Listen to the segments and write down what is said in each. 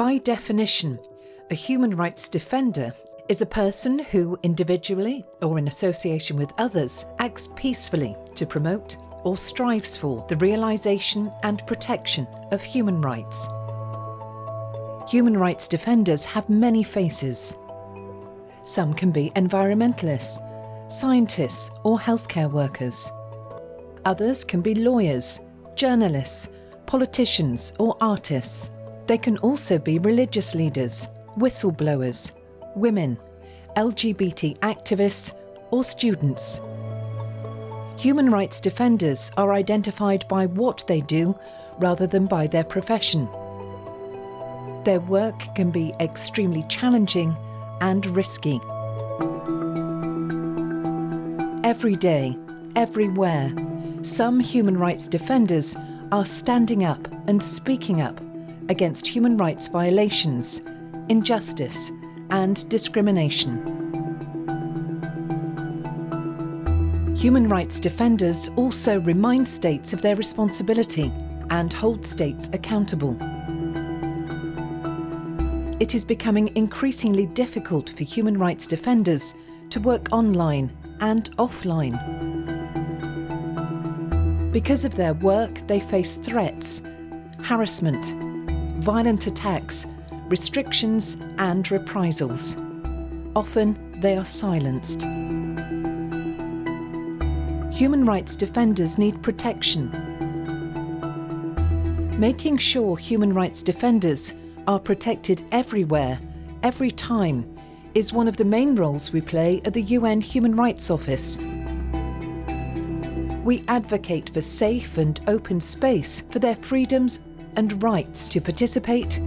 By definition, a human rights defender is a person who, individually or in association with others, acts peacefully to promote or strives for the realisation and protection of human rights. Human rights defenders have many faces. Some can be environmentalists, scientists or healthcare workers. Others can be lawyers, journalists, politicians or artists. They can also be religious leaders, whistleblowers, women, LGBT activists or students. Human rights defenders are identified by what they do rather than by their profession. Their work can be extremely challenging and risky. Every day, everywhere, some human rights defenders are standing up and speaking up against human rights violations, injustice and discrimination. Human rights defenders also remind states of their responsibility and hold states accountable. It is becoming increasingly difficult for human rights defenders to work online and offline. Because of their work, they face threats, harassment, violent attacks, restrictions and reprisals. Often they are silenced. Human rights defenders need protection. Making sure human rights defenders are protected everywhere, every time, is one of the main roles we play at the UN Human Rights Office. We advocate for safe and open space for their freedoms and rights to participate.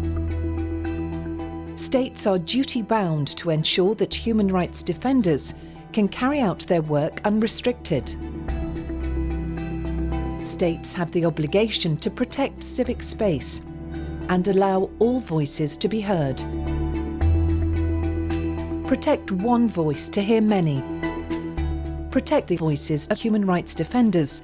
States are duty bound to ensure that human rights defenders can carry out their work unrestricted states have the obligation to protect civic space and allow all voices to be heard. Protect one voice to hear many. Protect the voices of human rights defenders